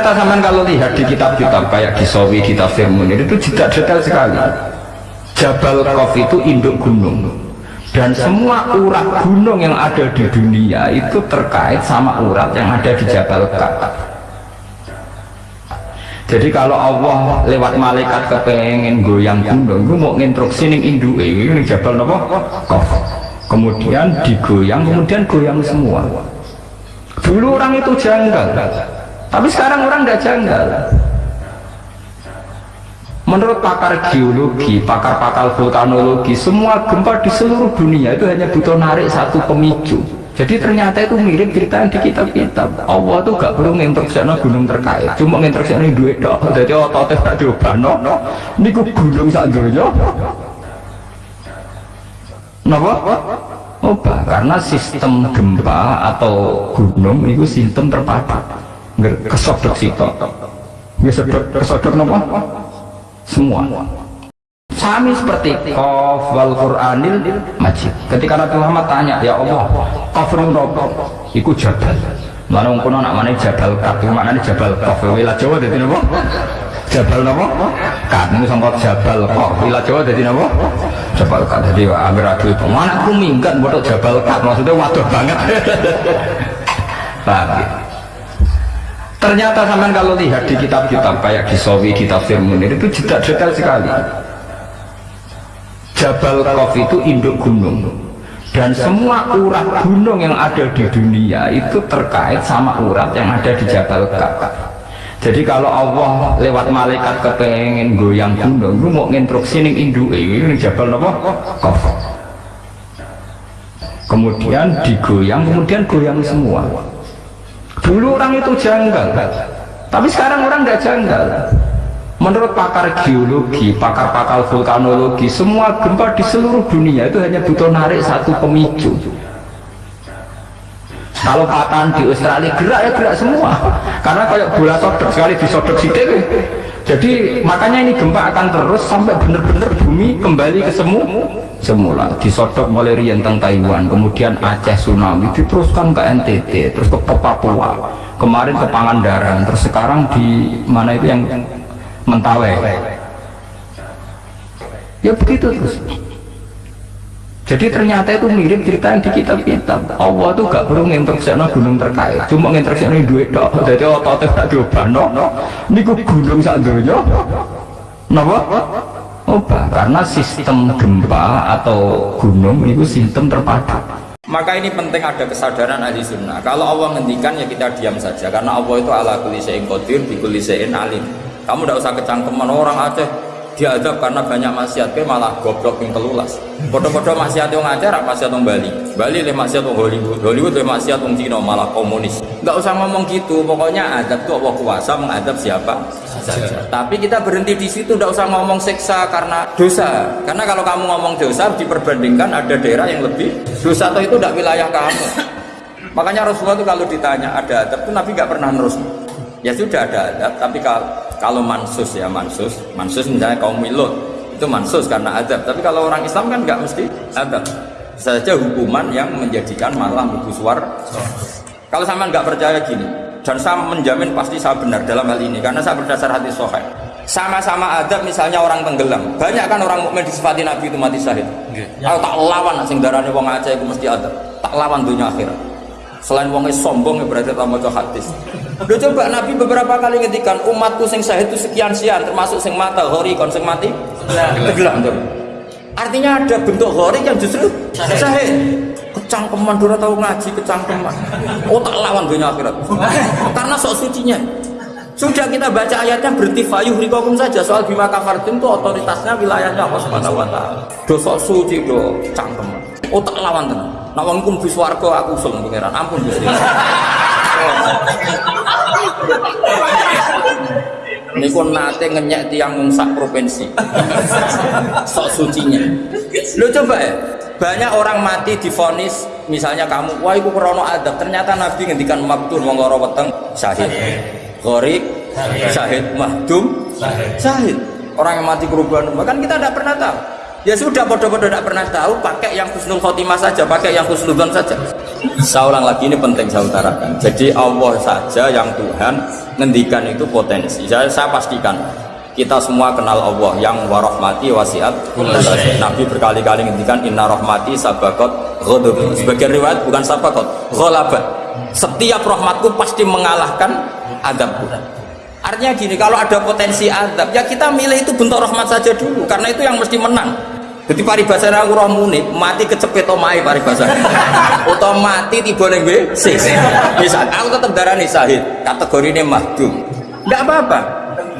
Kata zaman kalau lihat di kitab-kitab kayak di Sawi, di Tafsir Munir itu tidak detail sekali. Jabal Qaf itu induk gunung dan semua urat gunung yang ada di dunia itu terkait sama urat yang ada di Jabal Qaf. Jadi kalau Allah lewat malaikat kepengen goyang gunung, itu mau instruksi ning induke ini Jabal napa? Qaf. Kemudian digoyang, kemudian goyang semua. Dulu orang itu janggal, tapi sekarang orang tidak janggal. Menurut pakar geologi, pakar-pakar vulkanologi, semua gempa di seluruh dunia itu hanya butuh narik satu pemicu. Jadi ternyata itu mirip cerita yang di kitab-kitab. Allah tuh gak perlu nginterseksi gunung terkait, cuma nginterseksi duit dok. Jadi ototnya tak diubah no. Ini gunung sak dunia. Kenapa? Oba, karena sistem gempa atau gunung itu sistem terpadu. Kesodok sitok. Kesodok nopo? Semua. Sami seperti Qaf wal Qur'anil Majid. Ketika Nabi Muhammad tanya, "Ya Allah, Qaf nopo?" Iku jabal. Mana kono nak mana jabal Qaf, maknane jabal Qaf. Wilayah Jawa dadi nopo? Jabal nopo? Qaf niku sangka jabal Qaf. Wilayah Jawa dadi nopo? Jabal Qaf. Dadi amir adu itu. Mana aku bodoh jabal Qaf. Maksudnya waduh banget. Paham ya? Ternyata sampean kalau lihat di kitab-kitab kayak di Sawi, di Tafsir Munir itu tidak detail sekali. Jabal Qaf itu induk gunung dan semua urat gunung yang ada di dunia itu terkait sama urat yang ada di Jabal Qaf. Jadi kalau Allah lewat malaikat kepengen goyang gunung, lu mau nginstruksi ning induke ini Jabal apa? Qaf. Kemudian digoyang, kemudian goyang semua. Dulu orang itu janggal, tapi sekarang orang tidak janggal. Menurut pakar geologi, pakar-pakar vulkanologi, semua gempa di seluruh dunia itu hanya butuh narik satu pemicu. Kalau patahan di Australia gerak ya gerak semua, karena kayak bola sodok sekali disodok sidik. Jadi makanya ini gempa akan terus sampai benar-benar bumi kembali ke semu semula. Disodok mulai rientang Taiwan, kemudian Aceh tsunami, diteruskan ke NTT, terus ke Papua, kemarin ke Pangandaran, terus sekarang di mana itu yang Mentawai. Ya begitu terus. Jadi ternyata itu mirip cerita yang di kitab-kitab. Allah tuh gak perlu nginterseksi gunung terkait, cuma nginterseksi duit dok. Jadi ototnya tak diubah no. Ini gunung sak dunia. Kenapa? Oba, karena sistem gempa atau gunung itu sistem terpadu. Maka ini penting ada kesadaran ahli sunnah. Kalau Allah ngendikan ya kita diam saja, karena Allah itu ala qadir, bi kulli syai'in alim. Kamu tidak usah kecangkeman orang Aceh diadab karena banyak maksiat malah goblok yang telulas. Bodoh-bodoh maksiat yang ngajar maksiat yang Bali. Bali le maksiat yang Hollywood Hollywood le maksiat yang Cina malah komunis. Nggak usah ngomong gitu pokoknya adab tuh Allah kuasa mengadab siapa saja. Tapi kita berhenti di situ nggak usah ngomong seksa karena dosa. Karena kalau kamu ngomong dosa diperbandingkan ada daerah yang lebih dosa. Atau itu tidak wilayah kamu. Makanya Rasulullah itu kalau ditanya ada adab? Itu Nabi nggak pernah terus ya sudah ada adab tapi kalau kalau mansus ya mansus. Mansus misalnya kaum milut itu mansus karena adab. Tapi kalau orang Islam kan nggak mesti adab. Saja hukuman yang menjadikan malah buku suar. Kalau sama nggak percaya gini dan saya menjamin pasti saya benar dalam hal ini karena saya berdasar hati sohail sama-sama adab misalnya orang tenggelam. Banyak kan orang mukmin disifati Nabi itu mati syahid. Kalau tak lawan sing darane wong Aceh itu mesti adab. Tak lawan dunia akhirat. Selain wongnya sombong ya berarti tak mau hadis Udah coba Nabi beberapa kali ngetikan umatku sing syahid itu sekian sekian termasuk sing mata hori kon sing mati tenggelam tuh. Artinya ada bentuk hori yang justru syahid. Kecangkeman dora tahu ngaji kecangkeman. Oh tak lawan dunia akhirat. Karena sok sucinya. Sudah kita baca ayatnya berarti fayuh rikokum saja soal bima kafartum itu otoritasnya wilayahnya Allah Subhanahu wa taala. Do sok suci do cangkeman. Oh tak lawan tenan. Nak wong kum bis warga aku usul pangeran. Ampun Gusti. Niku nate ngenyek tiang mungsak provinsi. Sok sucinya. Lo coba ya, banyak orang mati difonis misalnya kamu, wah itu krono adab. Ternyata Nabi ngendikan maktur mongkoro weteng syahid. Gharib syahid mahdum syahid. Orang yang mati kerubuhan bahkan kita tidak pernah tahu. Ya sudah bodoh-bodoh tidak pernah tahu, pakai yang husnul khotimah saja, pakai yang husnudon saja. Saya ulang lagi ini penting saya utarakan. Jadi Allah saja yang Tuhan ngendikan itu potensi. Saya, saya pastikan kita semua kenal Allah yang warahmati wasiat Nabi berkali-kali ngendikan inna rahmati sabakot ghadab. Sebagian riwayat bukan sabakot, ghalabat. Setiap rahmatku pasti mengalahkan adabku. Artinya gini, kalau ada potensi adab, ya kita milih itu bentuk rahmat saja dulu, karena itu yang mesti menang. Jadi paribasanya aku roh muni, mati kecepet omai paribasanya. Atau mati tiba ning WC. Bisa, aku tetap darah nih sahid. Kategori ini mahdum. Enggak apa-apa.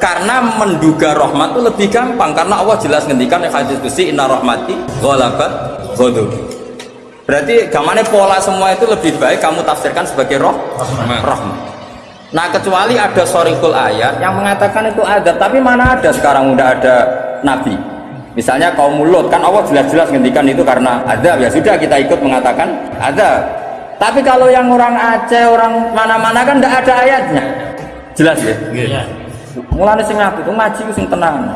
Karena menduga rahmat itu lebih gampang karena Allah jelas ngendikan yang hadis kusi inna rahmati ghalabat ghadab. Berarti gamane pola semua itu lebih baik kamu tafsirkan sebagai roh rahmat. Nah kecuali ada sorikul ayat yang mengatakan itu ada, tapi mana ada sekarang udah ada nabi Misalnya kaum mulut kan Allah jelas-jelas ngendikan itu karena ada ya sudah kita ikut mengatakan ada. Tapi kalau yang orang Aceh, orang mana-mana kan tidak ada ayatnya. Jelas ya? Iya. Mulane sing itu ngaji sing tenang.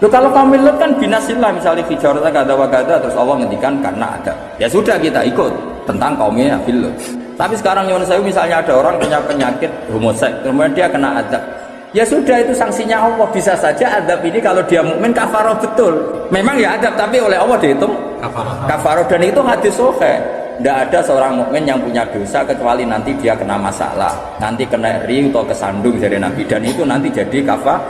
Loh kalau kaum mulut kan binasillah misalnya fijarata gada wagada terus Allah ngendikan karena ada. Ya sudah kita ikut tentang kaumnya Filut. Tapi sekarang yang saya misalnya ada orang punya penyakit homoseks, kemudian dia kena adab Ya sudah itu sanksinya Allah bisa saja adab ini kalau dia mukmin kafaroh betul. Memang ya adab tapi oleh Allah dihitung kafaroh. Dan itu hadis sohe. Tidak ada seorang mukmin yang punya dosa kecuali nanti dia kena masalah, nanti kena ri atau kesandung dari Nabi dan itu nanti jadi kafar.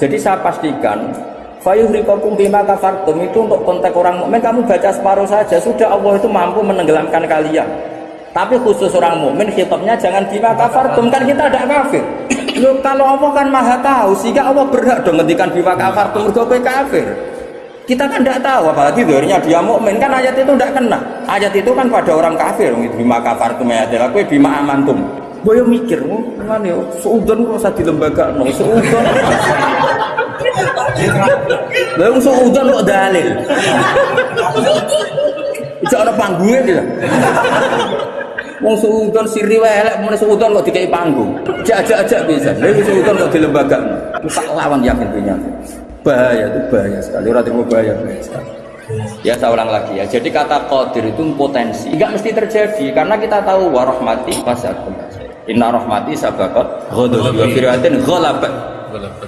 Jadi saya pastikan Fayuhrikokum bima kafartum itu untuk konteks orang mukmin kamu baca separuh saja sudah Allah itu mampu menenggelamkan kalian. Tapi khusus orang mukmin khitabnya jangan bima kafartum kan kita ada kafir. Loh, kalau Allah kan maha tahu, sehingga Allah berhak dong ngendikan bima kafar mergo kafir. Kita kan tidak tahu, apalagi darinya dia mukmin kan ayat itu tidak kena. Ayat itu kan pada orang kafir, bima kafar tuh ayat aku bima amantum. Boyo mikir, oh, mana ya, seudon kok usah di lembaga, no, seudon. Lalu seudon kok dalil. Ada panggungnya. Wong suudon siri wae elek mun suudon kok dikai panggung. Jajak aja bisa. Lha suudon kok di lembaga. Tak lawan yakin punya. Bahaya itu bahaya sekali. Ora terima bahaya. Ya saya ulang lagi ya. Jadi kata qadir itu potensi. Enggak mesti terjadi karena kita tahu warahmati fasakum. Inna rahmati sabaqat ghadab wa firatin ghalabat.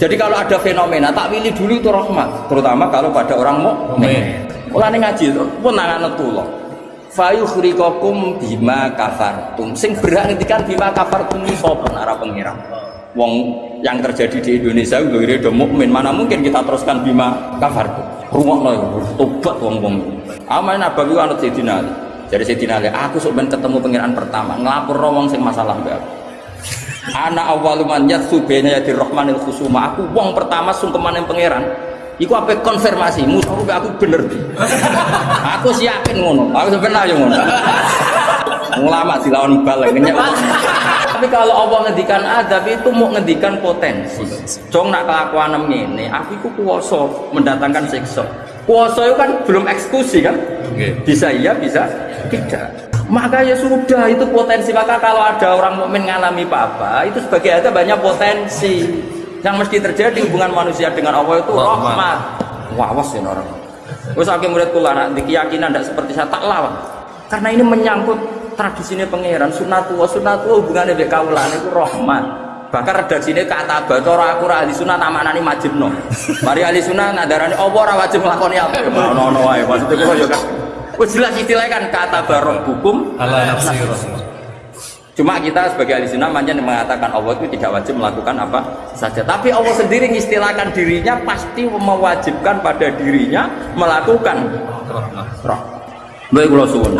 Jadi kalau ada fenomena tak pilih dulu itu rahmat, terutama kalau pada orang mukmin. Mulane ngaji itu pun nangan tulung fayukhrikakum bima kafartum. Sing berhak ngendikan bima kafartum sapa arah pengira? Wong yang terjadi di Indonesia lho do mukmin mana mungkin kita teruskan bima kafartum? Rungokno ya tobat wong-wong. Amal nabawi anut Sayyidina Ali. Jadi Sayyidina aku sok ben ketemu pengiraan pertama ngelapor wong sing masalah mbak. Anak awaluman yatsu bena yadir rahmanil khusuma. Aku wong pertama sungkeman yang pangeran Iku apa konfirmasi, musuh aku bener aku sih yakin ngono, aku sebenarnya ngono. Ulama dilawan balik Tapi kalau Allah ngendikan adab itu mau ngendikan potensi. Cong nak kelakuan ini, aku itu kuoso mendatangkan siksa. Kuoso itu kan belum eksekusi kan? Bisa iya, bisa tidak. Maka ya sudah itu potensi. Maka kalau ada orang mukmin mengalami apa-apa, itu sebagai ada banyak potensi yang mesti terjadi hubungan manusia dengan Allah itu rahmat wawas ya orang Wes akeh murid kula nak di keyakinan tidak seperti saya tak lawan. Karena ini menyangkut tradisinya pangeran sunatu sunatu hubungannya dengan kaulan itu rahmat. Bahkan redaksine kata bacara aku ra ahli sunah namaknani majibno. Mari ahli sunah nadarani apa ora wajib nglakoni apa. Ono-ono wae maksudnya kula yo kan. Jelas istilahnya kan kata barok hukum ala nafsi Cuma kita sebagai ahli sunnah manjan mengatakan Allah itu tidak wajib melakukan apa saja. Tapi Allah sendiri mengistilahkan dirinya pasti mewajibkan pada dirinya melakukan roh. Baik kalau suwun.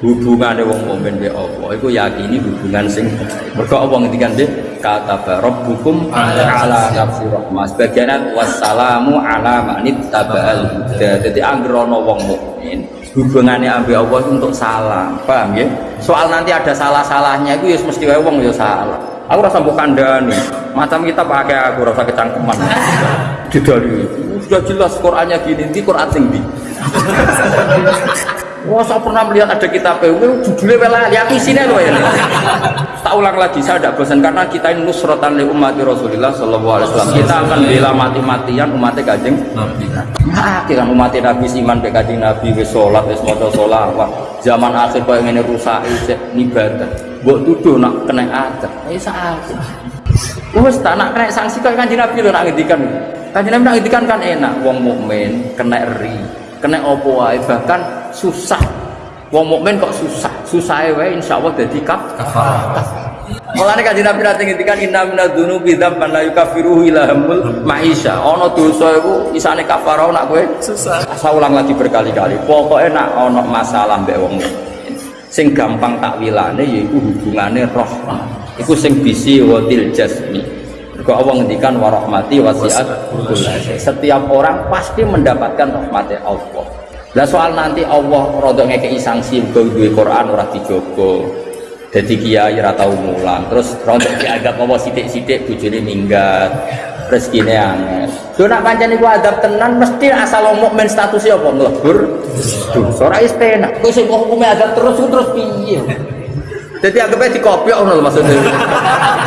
Hubungan wong mukmin be Allah itu yakini hubungan sing mergo Allah ngendikan dia kata hukum ala nafsi rahmah sebagian wassalamu ala manit tabal jadi anggere wong mukmin hubungannya ambil Allah untuk salah paham ya? Soal nanti ada salah-salahnya itu ya mesti kayak wong ya salah. Aku rasa bukan kandani macam kita pakai aku rasa kecangkeman. Dari sudah jelas Qurannya gini di Quran tinggi Wah, saya pernah melihat ada kitab itu judulnya welali, aku isinya loh ya. tak ulang lagi saya tidak bosan karena kita ini nusrotan li umat Rasulullah Shallallahu Alaihi Wasallam. Kita akan bela mati-matian umatnya kajeng Nabi. Nah, kan umat Nabi iman be kajeng Nabi wis sholat wis maca sholawat zaman akhir kau ingin rusak isek ibadah buat tuduh nak kena adat. Eh sakit Wes tak nak kena sanksi kau kanjeng Nabi lho nak ngendikan. Kanjeng Nabi nak ngendikan kan enak. Wong mukmin kena ri kena opo bahkan susah wong mukmin kok susah susah wae insyaallah dadi kaf Kafarah. Mulane kanjeng Nabi nate ngendikan inna minadz dzunubi dzamban la yukaffiruhu illa hamul maisha. Ana dosa iku isane kafarah nak kowe susah. Saya ulang lagi berkali-kali. Pokoknya nak ana masalah mbek wong mukmin. Sing gampang takwilane yaiku hubungane rahmah. Iku sing bisi watil jasmi. Mergo Allah ngendikan wa rahmati wasiat. Setiap orang pasti mendapatkan rahmatnya Allah. Lah soal nanti Allah rodok ngekei sanksi mergo duwe Quran ora dijogo. Jadi kiai ora tau mulang, terus rontok dianggap apa sithik-sithik bojone minggat. Rezekine aneh. Yo nak pancen iku adab tenan mesti asal mukmin statusnya apa mlebur dosa ora istena. Kowe sing hukume adab terus terus piye? Jadi anggapnya dikopiok ngono maksudnya.